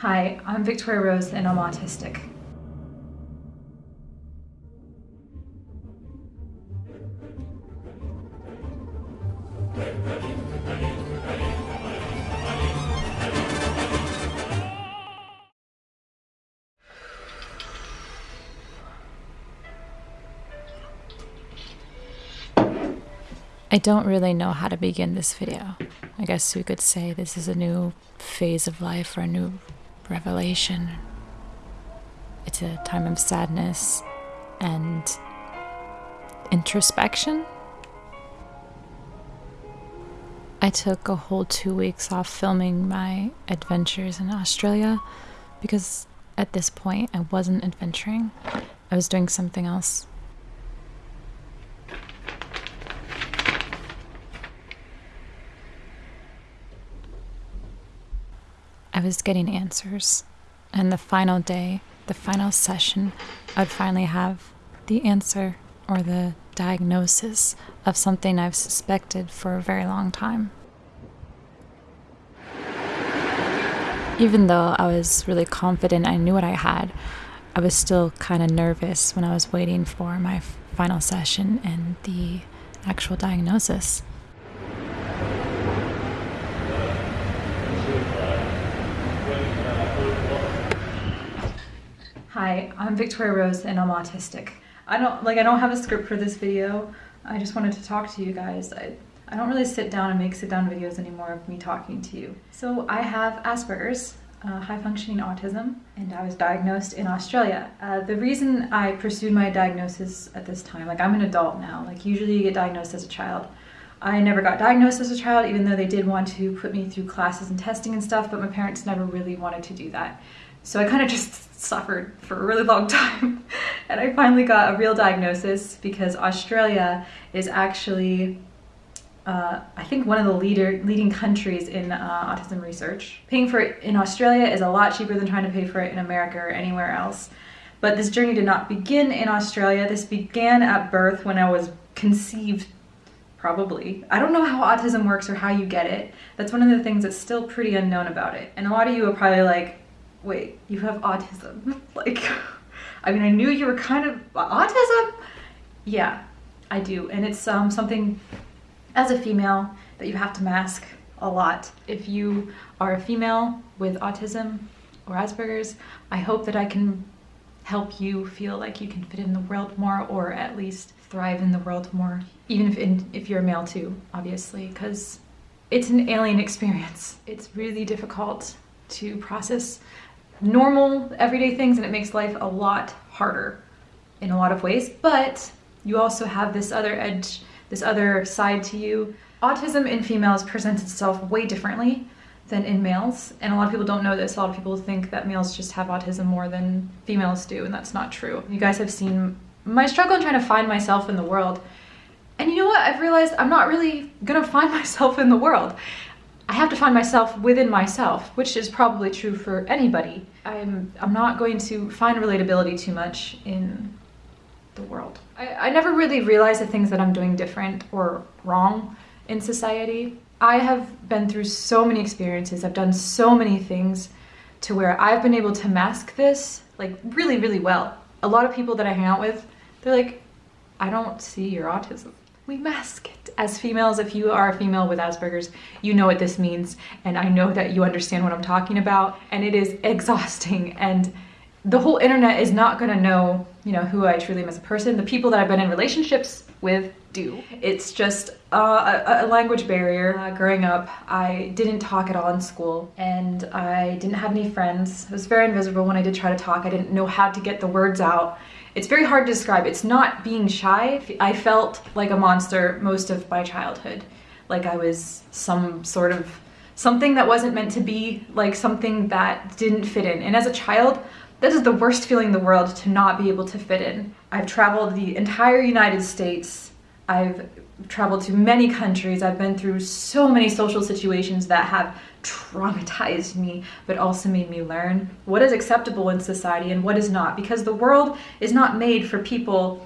Hi, I'm Victoria Rose and I'm autistic. I don't really know how to begin this video. I guess we could say this is a new phase of life or a new revelation. It's a time of sadness and introspection. I took a whole two weeks off filming my adventures in Australia because at this point I wasn't adventuring. I was doing something else. I was getting answers. And the final day, the final session, I'd finally have the answer or the diagnosis of something I've suspected for a very long time. Even though I was really confident I knew what I had, I was still kind of nervous when I was waiting for my final session and the actual diagnosis. Hi, I'm Victoria Rose and I'm autistic. I don't like I don't have a script for this video. I just wanted to talk to you guys. I, I don't really sit down and make sit down videos anymore of me talking to you. So I have Asperger's, uh, high functioning autism, and I was diagnosed in Australia. Uh, the reason I pursued my diagnosis at this time, like I'm an adult now, like usually you get diagnosed as a child. I never got diagnosed as a child, even though they did want to put me through classes and testing and stuff, but my parents never really wanted to do that. So I kind of just suffered for a really long time. and I finally got a real diagnosis because Australia is actually, uh, I think, one of the leader leading countries in uh, autism research. Paying for it in Australia is a lot cheaper than trying to pay for it in America or anywhere else. But this journey did not begin in Australia. This began at birth when I was conceived probably. I don't know how autism works or how you get it. That's one of the things that's still pretty unknown about it. And a lot of you are probably like, wait, you have autism. like, I mean, I knew you were kind of autism. Yeah, I do. And it's um, something as a female that you have to mask a lot. If you are a female with autism or Asperger's, I hope that I can help you feel like you can fit in the world more or at least thrive in the world more. Even if, in, if you're a male too, obviously, because it's an alien experience. It's really difficult to process normal everyday things and it makes life a lot harder in a lot of ways. But you also have this other edge this other side to you. Autism in females presents itself way differently than in males. And a lot of people don't know this. A lot of people think that males just have autism more than females do and that's not true. You guys have seen my struggle in trying to find myself in the world. And you know what? I've realized i'm not really gonna find myself in the world I have to find myself within myself, which is probably true for anybody. I'm, I'm not going to find relatability too much in the world. I, I never really realized the things that I'm doing different or wrong in society. I have been through so many experiences, I've done so many things to where I've been able to mask this like really, really well. A lot of people that I hang out with, they're like, I don't see your autism we mask it. As females, if you are a female with Asperger's, you know what this means. And I know that you understand what I'm talking about. And it is exhausting. And the whole internet is not gonna know, you know, who I truly am as a person. The people that I've been in relationships with do. It's just a, a, language barrier. Uh, growing up, I didn't talk at all in school and I didn't have any friends. I was very invisible when I did try to talk. I didn't know how to get the words out. It's very hard to describe. It's not being shy. I felt like a monster most of my childhood. Like I was some sort of something that wasn't meant to be, like something that didn't fit in. And as a child, that is the worst feeling in the world to not be able to fit in. I've traveled the entire United States. I've traveled to many countries. I've been through so many social situations that have traumatized me, but also made me learn what is acceptable in society and what is not, because the world is not made for people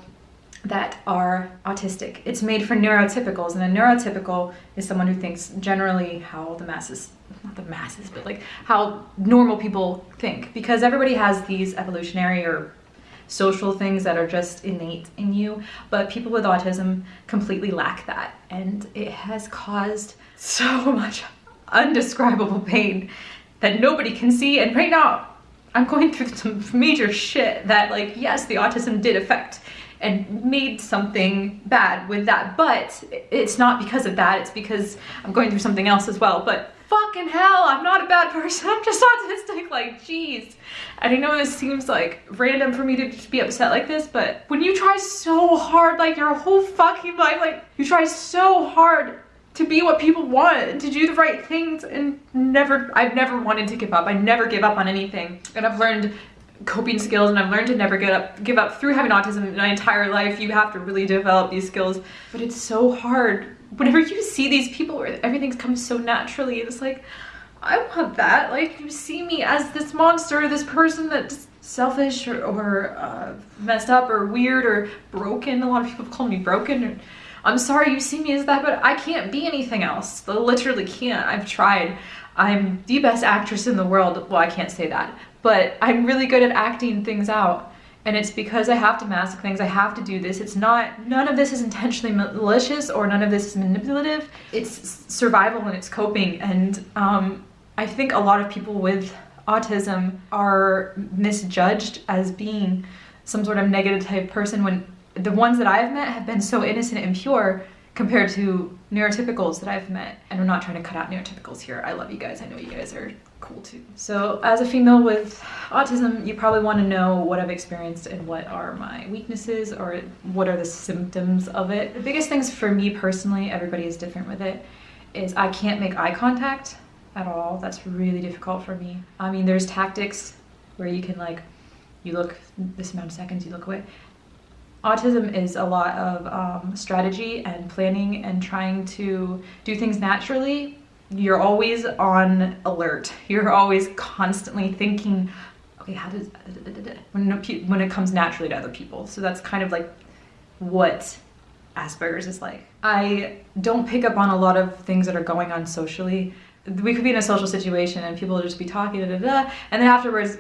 that are autistic. It's made for neurotypicals, and a neurotypical is someone who thinks generally how the masses, not the masses, but like how normal people think, because everybody has these evolutionary or social things that are just innate in you, but people with autism completely lack that, and it has caused so much undescribable pain that nobody can see, and right now I'm going through some major shit that like, yes, the autism did affect and made something bad with that. But it's not because of that. It's because I'm going through something else as well. But fucking hell, I'm not a bad person. I'm just autistic. Like, jeez. And I know this seems like random for me to just be upset like this, but when you try so hard, like your whole fucking life, like you try so hard to be what people want, to do the right things and never, I've never wanted to give up. I never give up on anything. And I've learned coping skills and I've learned to never get up, give up through having autism my entire life. You have to really develop these skills, but it's so hard. Whenever you see these people where everything comes so naturally, it's like, I want that. Like you see me as this monster, this person that's selfish or, or uh, messed up or weird or broken. A lot of people call me broken. Or, I'm sorry you see me as that, but I can't be anything else. I literally can't. I've tried. I'm the best actress in the world. Well, I can't say that, but I'm really good at acting things out. And it's because I have to mask things, I have to do this. It's not, none of this is intentionally malicious or none of this is manipulative. It's survival and it's coping. And um, I think a lot of people with autism are misjudged as being some sort of negative type person when the ones that I've met have been so innocent and pure compared to neurotypicals that I've met. And I'm not trying to cut out neurotypicals here. I love you guys. I know you guys are cool too. So as a female with autism, you probably want to know what I've experienced and what are my weaknesses or what are the symptoms of it. The biggest things for me personally, everybody is different with it, is I can't make eye contact at all. That's really difficult for me. I mean, there's tactics where you can like, you look this amount of seconds, you look away autism is a lot of um, strategy and planning and trying to do things naturally. You're always on alert. You're always constantly thinking, okay, how does, when, when it comes naturally to other people. So that's kind of like what Asperger's is like. I don't pick up on a lot of things that are going on socially. We could be in a social situation and people will just be talking, da, da, da, and then afterwards,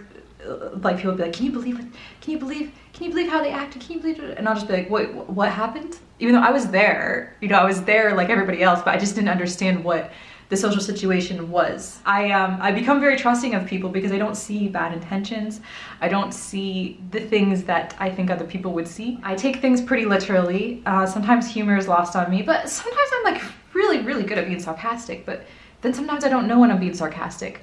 like people be like, can you believe it? Can you believe can you believe how they acted? Can you believe it? And I'll just be like, what, what happened? Even though I was there, you know, I was there like everybody else, but I just didn't understand what the social situation was. I, um, I become very trusting of people because I don't see bad intentions. I don't see the things that I think other people would see. I take things pretty literally. Uh, sometimes humor is lost on me, but sometimes I'm like really, really good at being sarcastic, but then sometimes I don't know when I'm being sarcastic.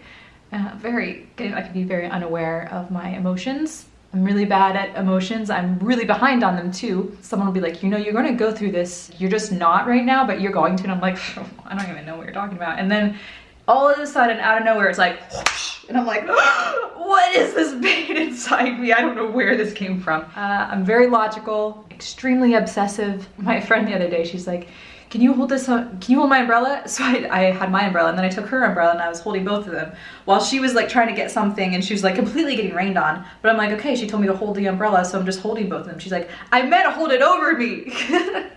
Uh, very, I can be very unaware of my emotions I'm really bad at emotions. I'm really behind on them too. Someone will be like, you know, you're gonna go through this. You're just not right now, but you're going to. And I'm like, I don't even know what you're talking about. And then all of a sudden, out of nowhere, it's like, whoosh, and I'm like, what is this pain inside me? I don't know where this came from. Uh, I'm very logical, extremely obsessive. My friend the other day, she's like, can you hold this, uh, can you hold my umbrella? So I, I had my umbrella and then I took her umbrella and I was holding both of them while she was like trying to get something and she was like completely getting rained on. But I'm like, okay, she told me to hold the umbrella, so I'm just holding both of them. She's like, I meant to hold it over me.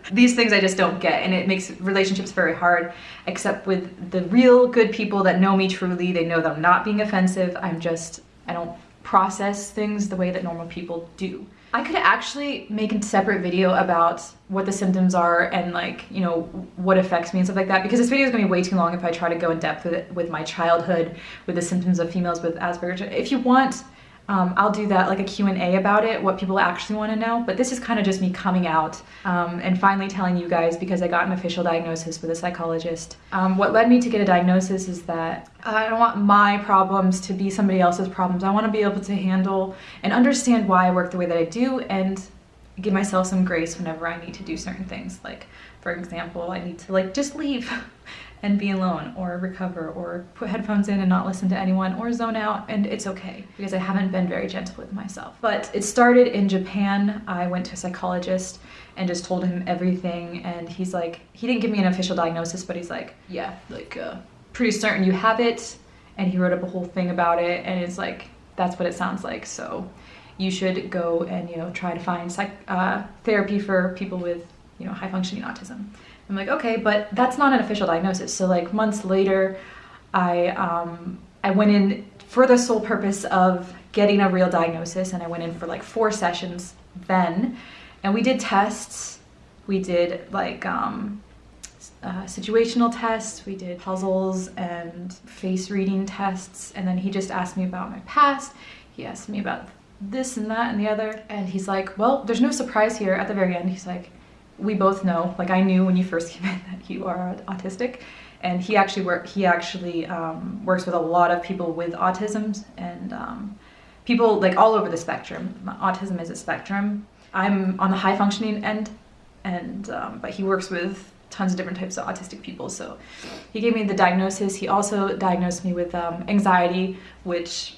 These things I just don't get and it makes relationships very hard, except with the real good people that know me truly. They know that I'm not being offensive. I'm just, I don't process things the way that normal people do. I could actually make a separate video about what the symptoms are and like, you know, what affects me and stuff like that because this video is gonna be way too long if I try to go in depth with it, with my childhood, with the symptoms of females with Asperger's. If you want um, I'll do that like a Q&A about it, what people actually want to know. But this is kind of just me coming out um, and finally telling you guys because I got an official diagnosis with a psychologist. Um, what led me to get a diagnosis is that I don't want my problems to be somebody else's problems. I want to be able to handle and understand why I work the way that I do and give myself some grace whenever I need to do certain things. Like, for example, I need to like just leave and be alone or recover or put headphones in and not listen to anyone or zone out and it's okay because I haven't been very gentle with myself. But it started in Japan. I went to a psychologist and just told him everything and he's like, he didn't give me an official diagnosis, but he's like, yeah, like uh, pretty certain you have it. And he wrote up a whole thing about it and it's like, that's what it sounds like. So you should go and you know try to find psych- uh, therapy for people with you know high functioning autism. I'm like, okay, but that's not an official diagnosis. So like months later, I um, I went in for the sole purpose of getting a real diagnosis, and I went in for like four sessions then, and we did tests. We did like um, uh, situational tests, we did puzzles and face reading tests, and then he just asked me about my past. He asked me about this and that and the other, and he's like, Well, there's no surprise here at the very end. He's like, We both know, like, I knew when you first came in that you are autistic. And he actually work. He actually um, works with a lot of people with autism and um, people like all over the spectrum. Autism is a spectrum. I'm on the high functioning end, and um, but he works with tons of different types of autistic people. So he gave me the diagnosis. He also diagnosed me with um, anxiety, which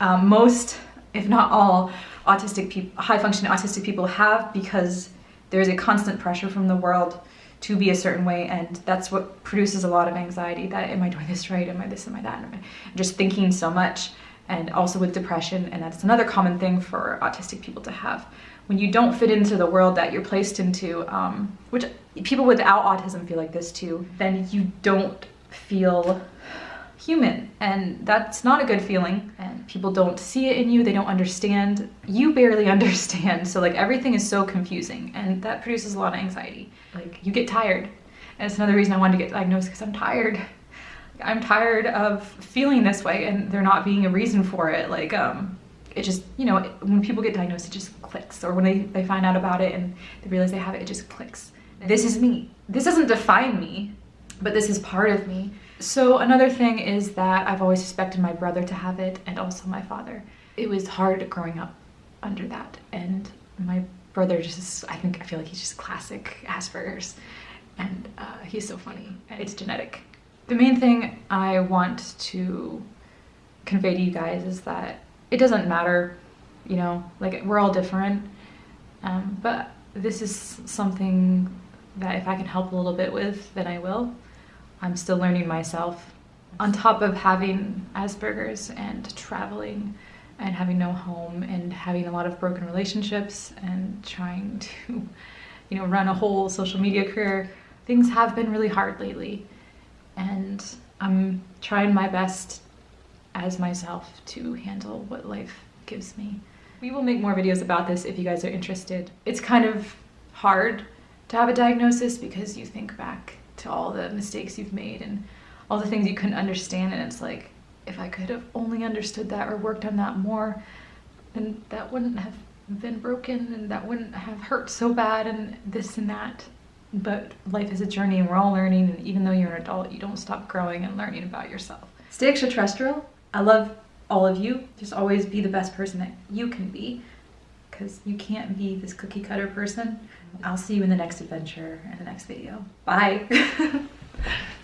um, most, if not all, autistic people, high functioning autistic people have because there's a constant pressure from the world to be a certain way and that's what produces a lot of anxiety that am i doing this right? Am i this? Am i that? Am I just thinking so much and also with depression and that's another common thing for autistic people to have. When you don't fit into the world that you're placed into, um, which people without autism feel like this too, then you don't feel human and that's not a good feeling and people don't see it in you they don't understand you barely understand so like everything is so confusing and that produces a lot of anxiety. Like you get tired and it's another reason i wanted to get diagnosed because i'm tired. I'm tired of feeling this way and there not being a reason for it like um it just you know when people get diagnosed it just clicks or when they, they find out about it and they realize they have it it just clicks. This is me. This doesn't define me but this is part of me so another thing is that i've always suspected my brother to have it and also my father it was hard growing up under that and my brother just i think i feel like he's just classic asperger's and uh, he's so funny it's genetic the main thing i want to convey to you guys is that it doesn't matter, you know, like we're all different. Um, but this is something that if I can help a little bit with, then I will. I'm still learning myself. On top of having Asperger's and traveling and having no home and having a lot of broken relationships and trying to, you know, run a whole social media career, things have been really hard lately. And I'm trying my best as myself to handle what life gives me. We will make more videos about this if you guys are interested. It's kind of hard to have a diagnosis because you think back to all the mistakes you've made and all the things you couldn't understand and it's like if I could have only understood that or worked on that more then that wouldn't have been broken and that wouldn't have hurt so bad and this and that but life is a journey and we're all learning and even though you're an adult you don't stop growing and learning about yourself stay extraterrestrial I love all of you. Just always be the best person that you can be because you can't be this cookie cutter person. I'll see you in the next adventure and the next video. Bye.